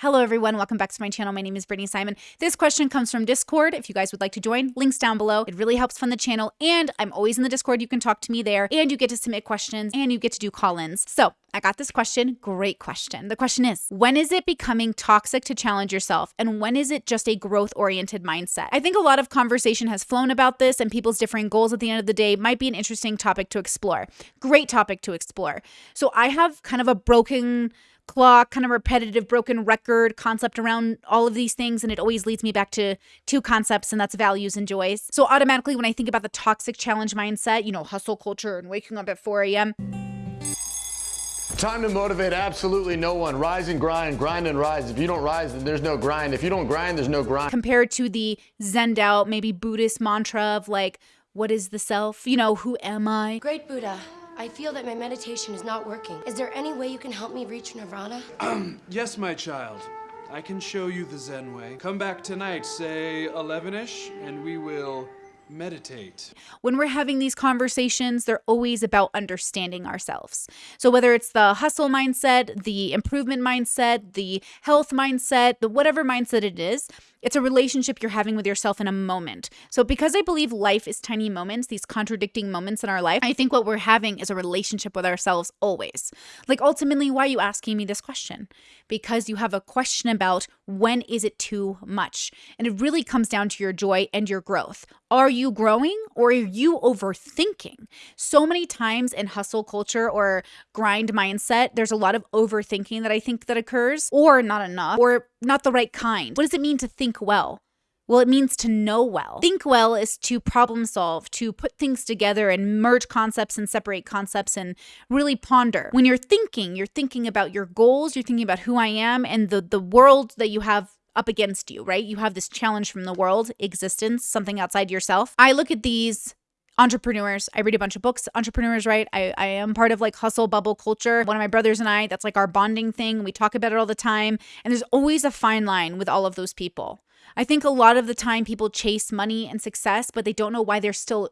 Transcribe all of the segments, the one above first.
Hello, everyone. Welcome back to my channel. My name is Brittany Simon. This question comes from Discord. If you guys would like to join, links down below. It really helps fund the channel. And I'm always in the Discord. You can talk to me there and you get to submit questions and you get to do call ins. So I got this question. Great question. The question is When is it becoming toxic to challenge yourself? And when is it just a growth oriented mindset? I think a lot of conversation has flown about this and people's differing goals at the end of the day might be an interesting topic to explore. Great topic to explore. So I have kind of a broken clock, kind of repetitive, broken record concept around all of these things. And it always leads me back to two concepts, and that's values and joys. So, automatically, when I think about the toxic challenge mindset, you know, hustle culture and waking up at 4 a.m., Time to motivate absolutely no one. Rise and grind, grind and rise. If you don't rise, then there's no grind. If you don't grind, there's no grind. compared to the Zen out, maybe Buddhist mantra of like, what is the self? You know, who am I? Great Buddha, I feel that my meditation is not working. Is there any way you can help me reach nirvana? Yes, my child. I can show you the Zen way. Come back tonight, say 11 ish, and we will meditate. when we're having these conversations, they're always about understanding ourselves. So, whether it's the hustle mindset, the improvement mindset, the health mindset, the whatever mindset it is, it's a relationship you're having with yourself in a moment. So, because I believe life is tiny moments, these contradicting moments in our life, I think what we're having is a relationship with ourselves always. Like, ultimately, why are you asking me this question? Because you have a question about when is it too much? And it really comes down to your joy and your growth. Are you growing or are you overthinking? So many times in hustle culture or grind mindset, there's a lot of overthinking that I think that occurs, or not enough, or not the right kind. What does it mean to think well? Well, it means to know well. Think well is to problem solve, to put things together and merge concepts and separate concepts and really ponder. When you're thinking, you're thinking about your goals, you're thinking about who I am and the the world that you have up against you, right? You have this challenge from the world, existence, something outside yourself. I look at these entrepreneurs. I read a bunch of books, entrepreneurs, right? I, I am part of like hustle bubble culture. One of my brothers and I, that's like our bonding thing. We talk about it all the time. And there's always a fine line with all of those people. I think a lot of the time people chase money and success, but they don't know why they're still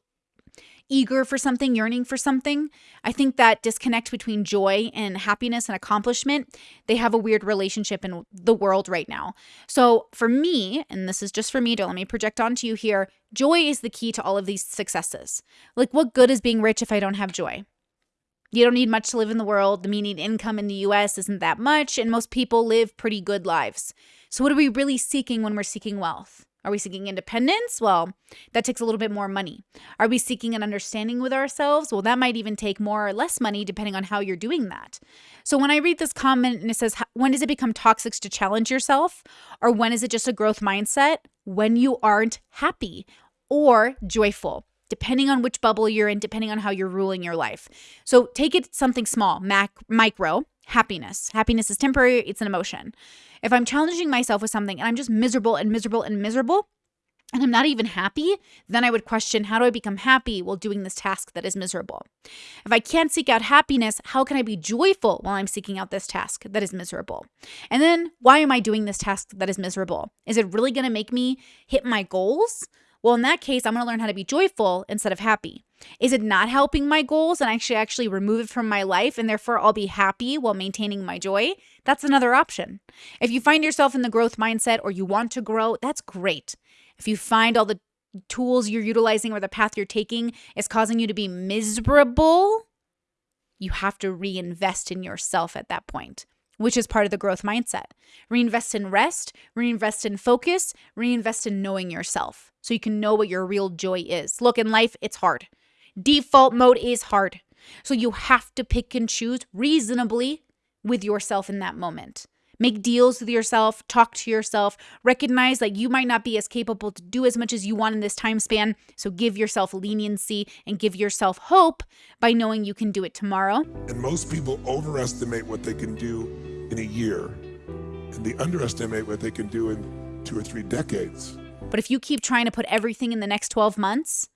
eager for something, yearning for something. I think that disconnect between joy and happiness and accomplishment, they have a weird relationship in the world right now. So for me, and this is just for me, don't let me project onto you here, joy is the key to all of these successes. Like, what good is being rich if I don't have joy? You don't need much to live in the world. The median income in the US isn't that much, and most people live pretty good lives. So, what are we really seeking when we're seeking wealth? Are we seeking independence? Well, that takes a little bit more money. Are we seeking an understanding with ourselves? Well, that might even take more or less money depending on how you're doing that. So when I read this comment and it says, when does it become toxic to challenge yourself? Or when is it just a growth mindset? When you aren't happy or joyful depending on which bubble you're in, depending on how you're ruling your life. So take it something small, mac, micro, happiness. Happiness is temporary, it's an emotion. If I'm challenging myself with something and I'm just miserable and miserable and miserable, and I'm not even happy, then I would question how do I become happy while doing this task that is miserable? If I can't seek out happiness, how can I be joyful while I'm seeking out this task that is miserable? And then why am I doing this task that is miserable? Is it really going to make me hit my goals? Well, in that case, I'm going to learn how to be joyful instead of happy. Is it not helping my goals and I should actually remove it from my life and therefore I'll be happy while maintaining my joy? That's another option. If you find yourself in the growth mindset or you want to grow, that's great. If you find all the tools you're utilizing or the path you're taking is causing you to be miserable, you have to reinvest in yourself at that point which is part of the growth mindset. Reinvest in rest, reinvest in focus, reinvest in knowing yourself so you can know what your real joy is. Look, in life, it's hard. Default mode is hard. So you have to pick and choose reasonably with yourself in that moment. Make deals with yourself, talk to yourself, recognize that you might not be as capable to do as much as you want in this time span. So give yourself leniency and give yourself hope by knowing you can do it tomorrow. And most people overestimate what they can do in a year, and they underestimate what they can do in two or three decades. But if you keep trying to put everything in the next 12 months,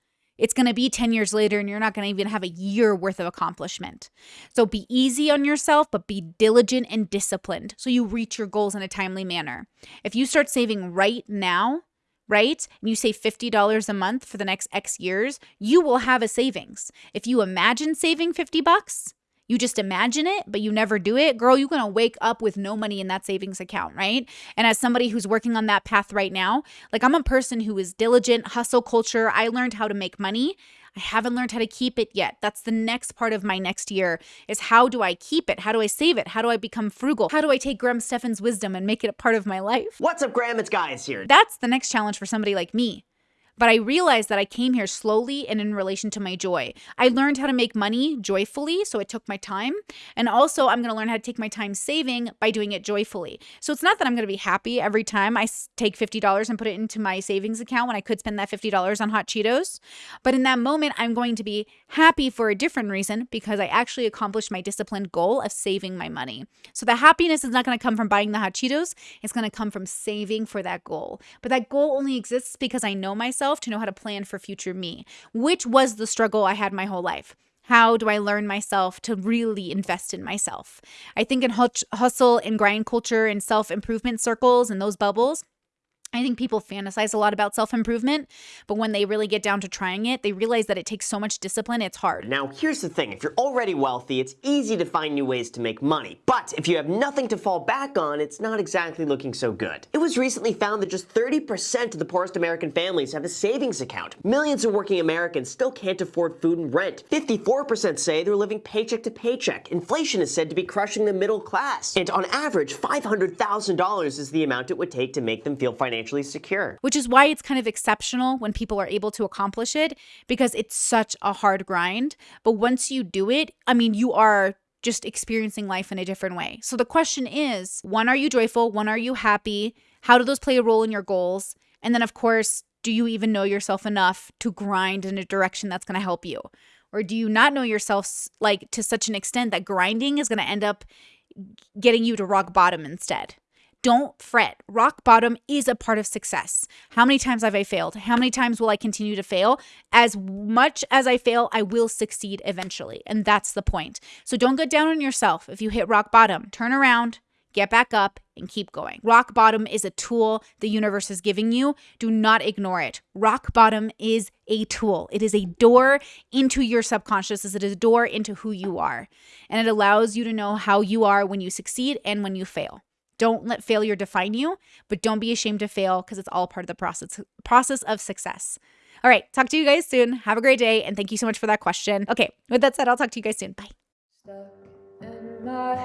it's going to be 10 years later and you're not going to even have a year worth of accomplishment. So be easy on yourself, but be diligent and disciplined so you reach your goals in a timely manner. If you start saving right now, right, and you save $50 a month for the next X years, you will have a savings. If you imagine saving 50 bucks, you just imagine it, but you never do it, girl, you're going to wake up with no money in that savings account, right? And as somebody who's working on that path right now, like I'm a person who is diligent, hustle culture. I learned how to make money. I haven't learned how to keep it yet. That's the next part of my next year is how do I keep it? How do I save it? How do I become frugal? How do I take Graham Stephan's wisdom and make it a part of my life? What's up, Graham? It's Guys here. That's the next challenge for somebody like me. But I realized that I came here slowly and in relation to my joy. I learned how to make money joyfully, so it took my time. And also, I'm going to learn how to take my time saving by doing it joyfully. So it's not that I'm going to be happy every time I take $50 and put it into my savings account when I could spend that $50 on hot Cheetos. But in that moment, I'm going to be happy for a different reason because I actually accomplished my disciplined goal of saving my money. So the happiness is not going to come from buying the hot Cheetos, it's going to come from saving for that goal. But that goal only exists because I know myself myself to know how to plan for future me, which was the struggle I had my whole life. How do I learn myself to really invest in myself? I think in hustle and grind culture and self improvement circles and those bubbles, I think people fantasize a lot about self improvement, but when they really get down to trying it, they realize that it takes so much discipline, it's hard. Now, here's the thing if you're already wealthy, it's easy to find new ways to make money. But if you have nothing to fall back on, it's not exactly looking so good. It was recently found that just 30% of the poorest American families have a savings account. Millions of working Americans still can't afford food and rent. 54% say they're living paycheck to paycheck. Inflation is said to be crushing the middle class. And on average, $500,000 is the amount it would take to make them feel financially financially secure. Which is why it's kind of exceptional when people are able to accomplish it because it's such a hard grind. But once you do it, I mean, you are just experiencing life in a different way. So the question is one, are you joyful? One, are you happy? How do those play a role in your goals? And then, of course, do you even know yourself enough to grind in a direction that's going to help you? Or do you not know yourself like to such an extent that grinding is going to end up getting you to rock bottom instead? Don't fret. Rock bottom is a part of success. How many times have I failed? How many times will I continue to fail? As much as I fail, I will succeed eventually. And that's the point. So don't get down on yourself if you hit rock bottom. Turn around, get back up, and keep going. Rock bottom is a tool the universe is giving you. Do not ignore it. Rock bottom is a tool, it is a door into your subconscious, it is a door into who you are. And it allows you to know how you are when you succeed and when you fail. Don't let failure define you, but don't be ashamed to fail because it's all part of the process process of success. All right, talk to you guys soon. Have a great day and thank you so much for that question. Okay, with that said, I'll talk to you guys soon. Bye. Stuck in my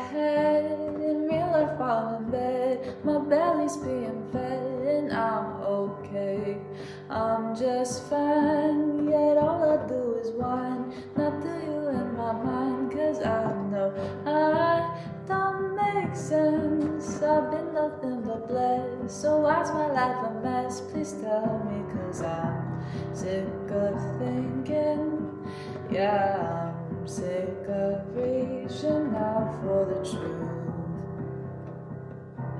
So why's my life a mess? Please tell me, cause I'm sick of thinking. Yeah, I'm sick of reaching out for the truth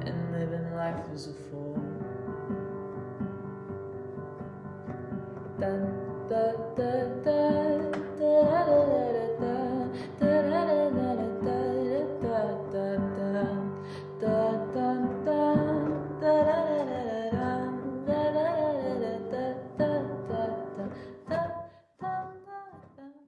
and living life as a fool. Dun,